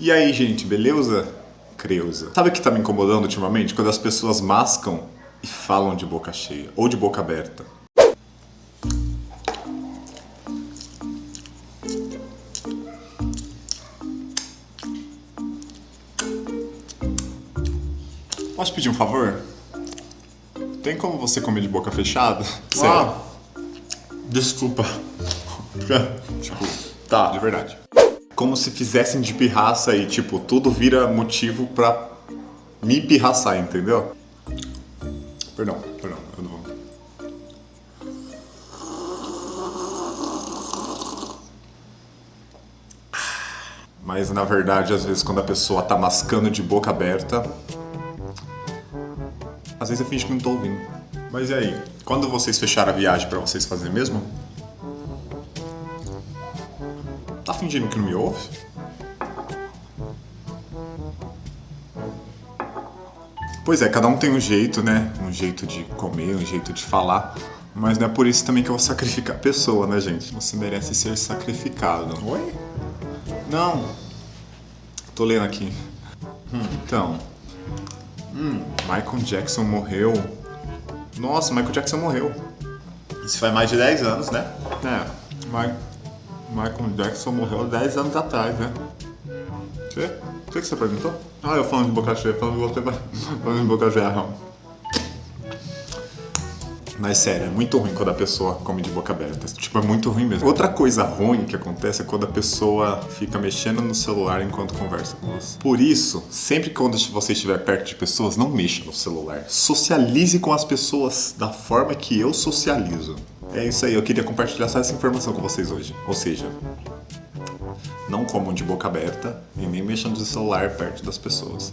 E aí, gente, beleza? Creuza. Sabe o que tá me incomodando ultimamente? Quando as pessoas mascam e falam de boca cheia ou de boca aberta. Posso pedir um favor? Tem como você comer de boca fechada? Sério. Ah, desculpa. tipo, tá, de verdade. Como se fizessem de pirraça e, tipo, tudo vira motivo pra me pirraçar, entendeu? Perdão, perdão, eu não vou. Mas na verdade, às vezes, quando a pessoa tá mascando de boca aberta, às vezes eu finge que não tô ouvindo. Mas e aí? Quando vocês fecharam a viagem pra vocês fazerem mesmo? Tá fingindo que não me ouve? Pois é, cada um tem um jeito, né? Um jeito de comer, um jeito de falar. Mas não é por isso também que eu vou sacrificar a pessoa, né, gente? Você merece ser sacrificado. Oi? Não. Tô lendo aqui. Hum, então. Hum, Michael Jackson morreu. Nossa, Michael Jackson morreu. Isso faz mais de 10 anos, né? É. Ma Michael Jackson morreu 10 anos atrás, né? Você? O que você perguntou? Ah, eu falando de boca cheia, falando de você, falando de boca cheia. Mas sério, é muito ruim quando a pessoa come de boca aberta. Tipo, é muito ruim mesmo. Outra coisa ruim que acontece é quando a pessoa fica mexendo no celular enquanto conversa com você. Por isso, sempre que quando você estiver perto de pessoas, não mexa no celular. Socialize com as pessoas da forma que eu socializo. É isso aí, eu queria compartilhar só essa informação com vocês hoje. Ou seja, não comam de boca aberta e nem mexam no celular perto das pessoas.